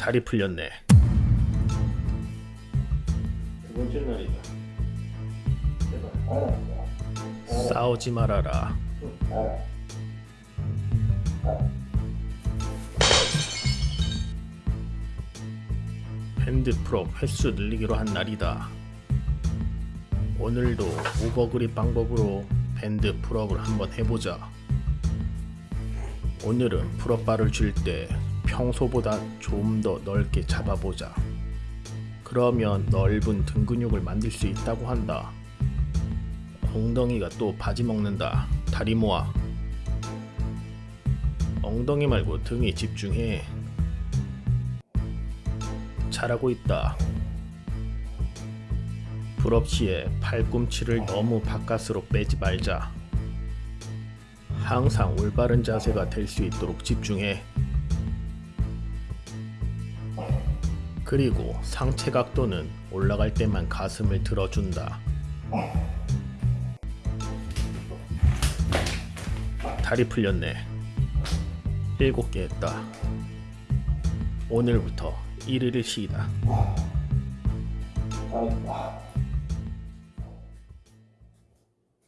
다리 풀렸네. 두 번째 날이다. 싸우지 말아라. 밴드 풀업 횟수 늘리기로 한 날이다. 오늘도 오버그립 방법으로 밴드 풀업을 한번 해보자. 오늘은 풀업바를 줄 때 평소보다 좀 더 넓게 잡아보자. 그러면 넓은 등 근육을 만들 수 있다고 한다. 엉덩이가 또 바지 먹는다. 다리 모아. 엉덩이 말고 등에 집중해. 잘하고 있다. 시에 팔꿈치를 너무 바깥으로 빼지 말자. 항상 올바른 자세가 될 수 있도록 집중해. 그리고 상체 각도는 올라갈 때만 가슴을 들어준다. 다리 풀렸네. 일곱 개 했다. 오늘부터 1일을 쉬다.